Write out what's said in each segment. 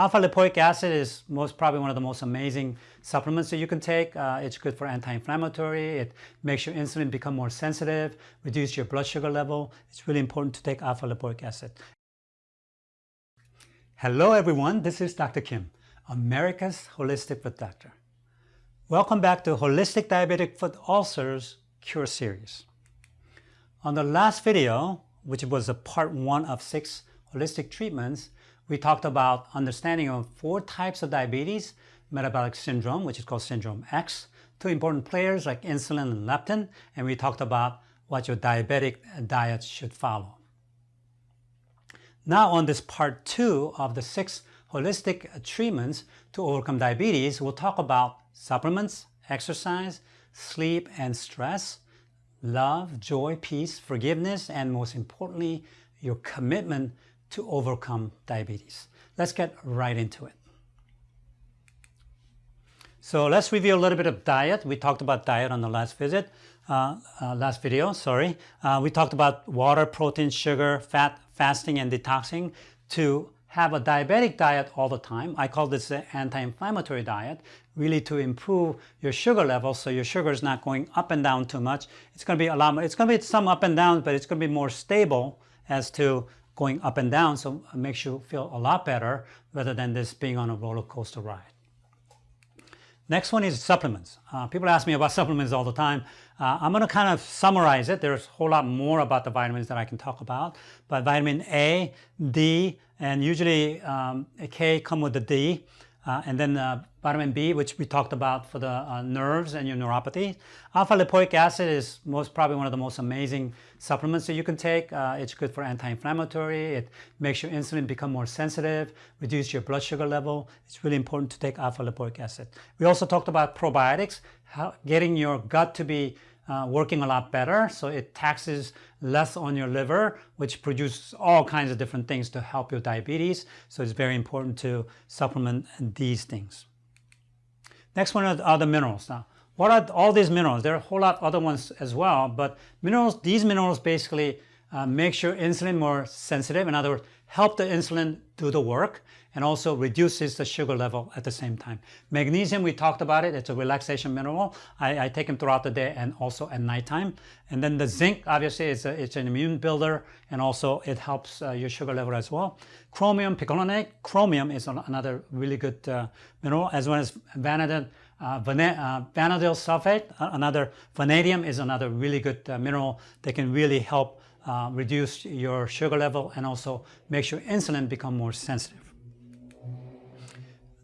Alpha-lipoic acid is most probably one of the most amazing supplements that you can take. Uh, it's good for anti-inflammatory. It makes your insulin become more sensitive, reduce your blood sugar level. It's really important to take alpha-lipoic acid. Hello everyone, this is Dr. Kim, America's Holistic Foot Doctor. Welcome back to Holistic Diabetic Foot Ulcers Cure Series. On the last video, which was a part one of six holistic treatments, we talked about understanding of four types of diabetes, metabolic syndrome, which is called syndrome X, two important players like insulin and leptin, and we talked about what your diabetic diet should follow. Now on this part two of the six holistic treatments to overcome diabetes, we'll talk about supplements, exercise, sleep and stress, love, joy, peace, forgiveness, and most importantly, your commitment to overcome diabetes. Let's get right into it. So let's review a little bit of diet. We talked about diet on the last visit, uh, uh, last video, sorry. Uh, we talked about water, protein, sugar, fat, fasting, and detoxing to have a diabetic diet all the time. I call this an anti-inflammatory diet, really to improve your sugar level so your sugar is not going up and down too much. It's going to be a lot more, it's going to be some up and down, but it's going to be more stable as to going up and down, so it makes you feel a lot better rather than this being on a roller coaster ride. Next one is supplements. Uh, people ask me about supplements all the time. Uh, I'm going to kind of summarize it. There's a whole lot more about the vitamins that I can talk about. But vitamin A, D, and usually um, K come with the D. Uh, and then uh, vitamin B, which we talked about for the uh, nerves and your neuropathy. Alpha-lipoic acid is most probably one of the most amazing supplements that you can take. Uh, it's good for anti-inflammatory. It makes your insulin become more sensitive, reduce your blood sugar level. It's really important to take alpha-lipoic acid. We also talked about probiotics, how getting your gut to be uh, working a lot better. So it taxes less on your liver, which produces all kinds of different things to help your diabetes. So it's very important to supplement these things. Next one are the minerals. Now, what are all these minerals? There are a whole lot other ones as well, but minerals, these minerals basically uh, make your insulin more sensitive. In other words, help the insulin do the work and also reduces the sugar level at the same time. Magnesium, we talked about it. It's a relaxation mineral. I, I take them throughout the day and also at nighttime. And then the zinc, obviously, it's, a, it's an immune builder and also it helps uh, your sugar level as well. Chromium picolinate. Chromium is another really good uh, mineral as well as vanadium. Uh, uh, vanadium sulfate, another vanadium is another really good uh, mineral that can really help uh, reduce your sugar level and also makes your insulin become more sensitive.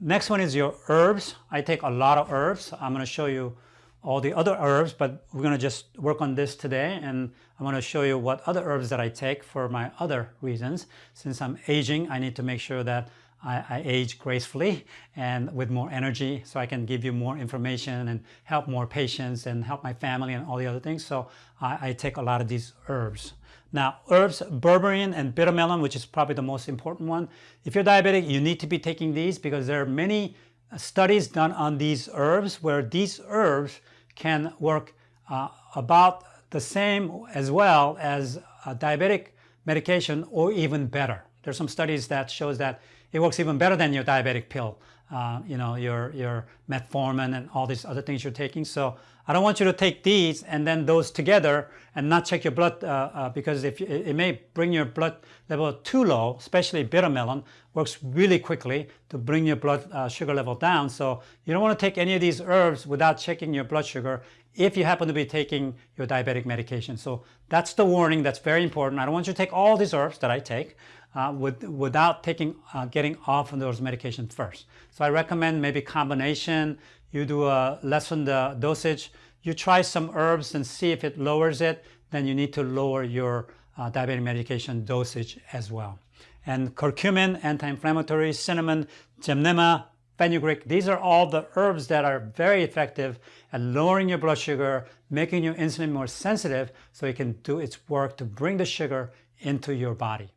Next one is your herbs. I take a lot of herbs. I'm going to show you all the other herbs, but we're going to just work on this today and I'm going to show you what other herbs that I take for my other reasons. Since I'm aging, I need to make sure that I, I, age gracefully and with more energy so I can give you more information and help more patients and help my family and all the other things. So I, I take a lot of these herbs. Now, herbs, berberine and bitter melon, which is probably the most important one. If you're diabetic, you need to be taking these because there are many uh, studies done on these herbs where these herbs can work uh, about the same as well as diabetic medication or even better. There's some studies that shows that it works even better than your diabetic pill, uh, you know, your, your metformin and all these other things you're taking. So I don't want you to take these and then those together and not check your blood uh, uh, because if you, it may bring your blood level too low, especially bitter melon works really quickly to bring your blood uh, sugar level down. So you don't want to take any of these herbs without checking your blood sugar if you happen to be taking your diabetic medication. So that's the warning. That's very important. I don't want you to take all these herbs that I take uh, with, without taking, uh, getting off of those medications first. So I recommend maybe combination you do a lessen the dosage, you try some herbs and see if it lowers it, then you need to lower your uh, diabetic medication dosage as well. And curcumin, anti-inflammatory, cinnamon, gymnema, fenugreek, these are all the herbs that are very effective at lowering your blood sugar, making your insulin more sensitive so it can do its work to bring the sugar into your body.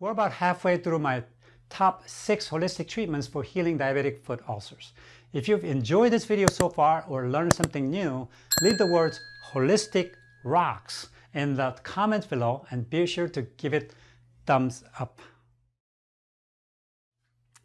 We're about halfway through my top six holistic treatments for healing diabetic foot ulcers. If you've enjoyed this video so far or learned something new, leave the words holistic rocks in the comments below and be sure to give it thumbs up.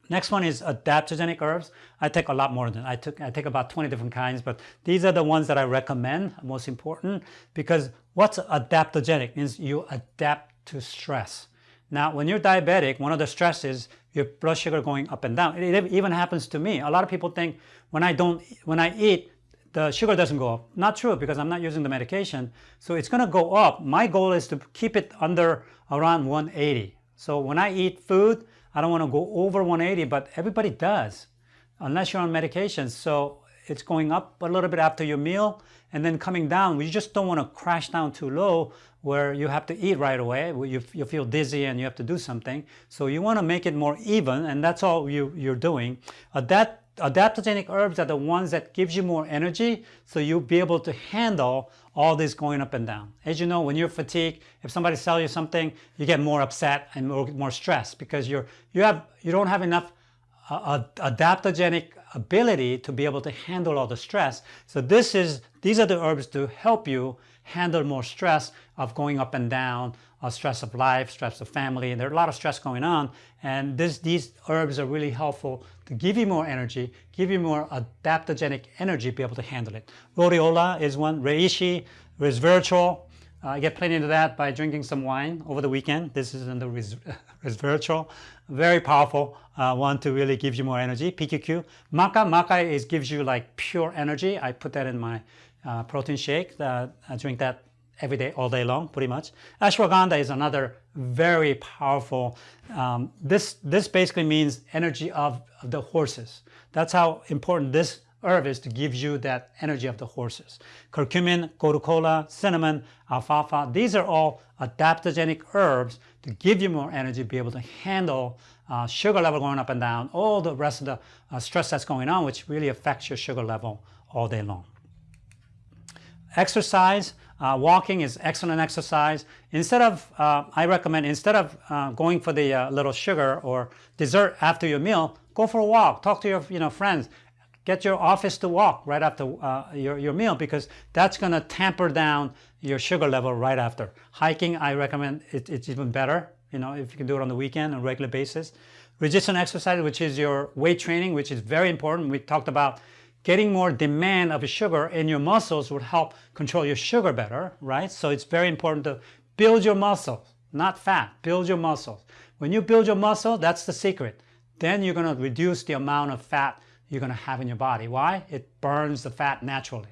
Next one is adaptogenic herbs. I take a lot more than I took. I take about 20 different kinds, but these are the ones that I recommend, most important, because what's adaptogenic means you adapt to stress. Now, when you're diabetic, one of the stresses your blood sugar going up and down. It even happens to me. A lot of people think when I don't, when I eat, the sugar doesn't go up. Not true because I'm not using the medication. So it's going to go up. My goal is to keep it under around 180. So when I eat food, I don't want to go over 180, but everybody does, unless you're on medication. So it's going up a little bit after your meal and then coming down. You just don't want to crash down too low where you have to eat right away. You, you feel dizzy and you have to do something. So you want to make it more even, and that's all you, you're doing. Uh, that adaptogenic herbs are the ones that gives you more energy so you'll be able to handle all this going up and down. As you know, when you're fatigued, if somebody sells you something, you get more upset and more, more stressed because you're, you, have, you don't have enough uh, adaptogenic ability to be able to handle all the stress. So this is, these are the herbs to help you handle more stress of going up and down, uh, stress of life, stress of family, and there's a lot of stress going on. And this, these herbs are really helpful to give you more energy, give you more adaptogenic energy, be able to handle it. Rhodiola is one, reishi, resveratrol. Uh, I get plenty of that by drinking some wine over the weekend. This is in the res resveratrol. Very powerful uh, one to really give you more energy. PQQ. Maca, maca is gives you like pure energy. I put that in my uh, protein shake. I drink that every day, all day long, pretty much. Ashwagandha is another very powerful, um, this, this basically means energy of, of, the horses. That's how important this herb is to give you that energy of the horses. Curcumin, gotu cinnamon, alfalfa, these are all adaptogenic herbs to give you more energy, be able to handle uh, sugar level going up and down, all the rest of the uh, stress that's going on, which really affects your sugar level all day long. Exercise, uh, walking is excellent exercise. Instead of, uh, I recommend, instead of uh, going for the uh, little sugar or dessert after your meal, go for a walk, talk to your you know, friends, get your office to walk right after uh, your, your meal because that's going to tamper down your sugar level right after. Hiking, I recommend, it, it's even better, you know, if you can do it on the weekend on a regular basis. Resistance exercise, which is your weight training, which is very important. We talked about getting more demand of sugar in your muscles would help control your sugar better, right? So it's very important to build your muscles, not fat, build your muscles. When you build your muscle, that's the secret. Then you're gonna reduce the amount of fat you're gonna have in your body. Why? It burns the fat naturally.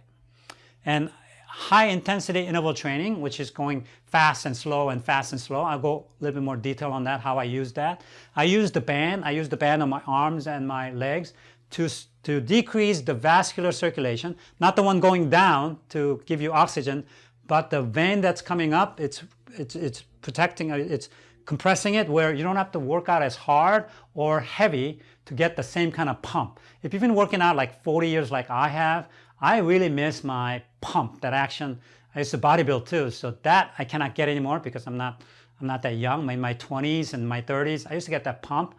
And high intensity interval training, which is going fast and slow and fast and slow. I'll go a little bit more detail on that, how I use that. I use the band. I use the band on my arms and my legs to, to decrease the vascular circulation, not the one going down to give you oxygen, but the vein that's coming up, it's, it's, it's protecting, uh, it's compressing it where you don't have to work out as hard or heavy to get the same kind of pump. If you've been working out like 40 years like I have, I really miss my pump, that action. I used to bodybuild too, so that I cannot get anymore because I'm not, I'm not that young. In my 20s and my 30s. I used to get that pump.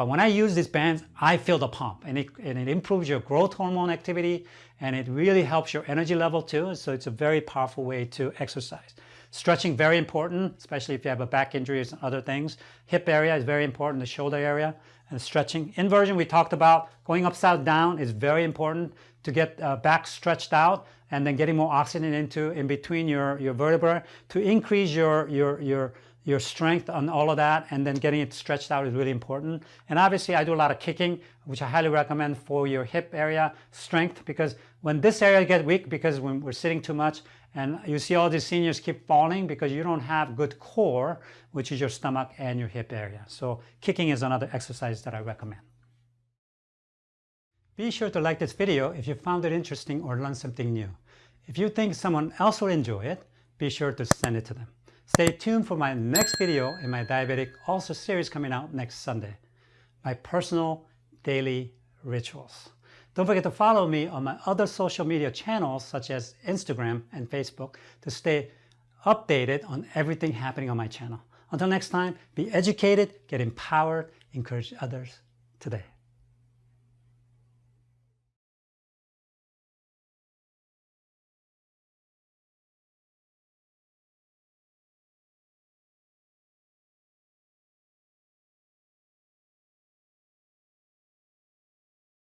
But when I use these bands, I feel the pump and it, and it improves your growth hormone activity and it really helps your energy level too. So it's a very powerful way to exercise. Stretching, very important, especially if you have a back injury and other things. Hip area is very important, the shoulder area and stretching. Inversion, we talked about going upside down is very important to get uh, back stretched out and then getting more oxygen into in between your, your vertebrae to increase your, your, your your strength on all of that and then getting it stretched out is really important. And obviously I do a lot of kicking, which I highly recommend for your hip area strength because when this area gets weak because when we're sitting too much and you see all these seniors keep falling because you don't have good core, which is your stomach and your hip area. So kicking is another exercise that I recommend. Be sure to like this video if you found it interesting or learned something new. If you think someone else will enjoy it, be sure to send it to them. Stay tuned for my next video in my Diabetic Ulcer series coming out next Sunday. My personal daily rituals. Don't forget to follow me on my other social media channels such as Instagram and Facebook to stay updated on everything happening on my channel. Until next time, be educated, get empowered, encourage others today.